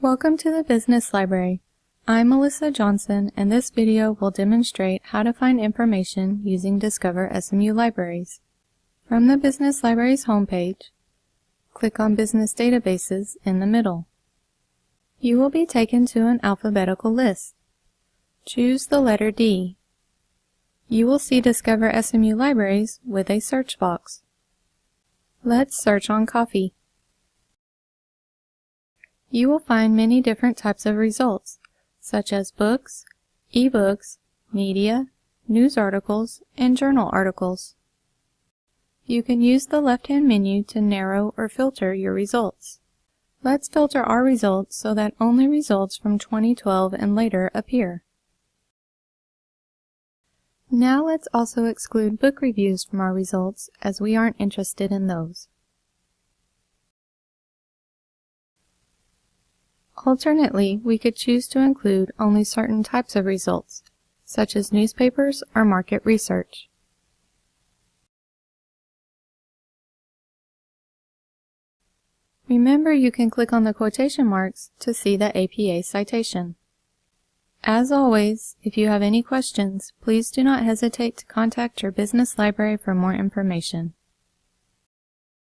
Welcome to the Business Library. I'm Melissa Johnson and this video will demonstrate how to find information using Discover SMU Libraries. From the Business Libraries homepage, click on Business Databases in the middle. You will be taken to an alphabetical list. Choose the letter D. You will see Discover SMU Libraries with a search box. Let's search on coffee. You will find many different types of results, such as books, ebooks, media, news articles, and journal articles. You can use the left-hand menu to narrow or filter your results. Let's filter our results so that only results from 2012 and later appear. Now let's also exclude book reviews from our results as we aren't interested in those. Alternately, we could choose to include only certain types of results, such as newspapers or market research. Remember you can click on the quotation marks to see the APA citation. As always, if you have any questions, please do not hesitate to contact your business library for more information.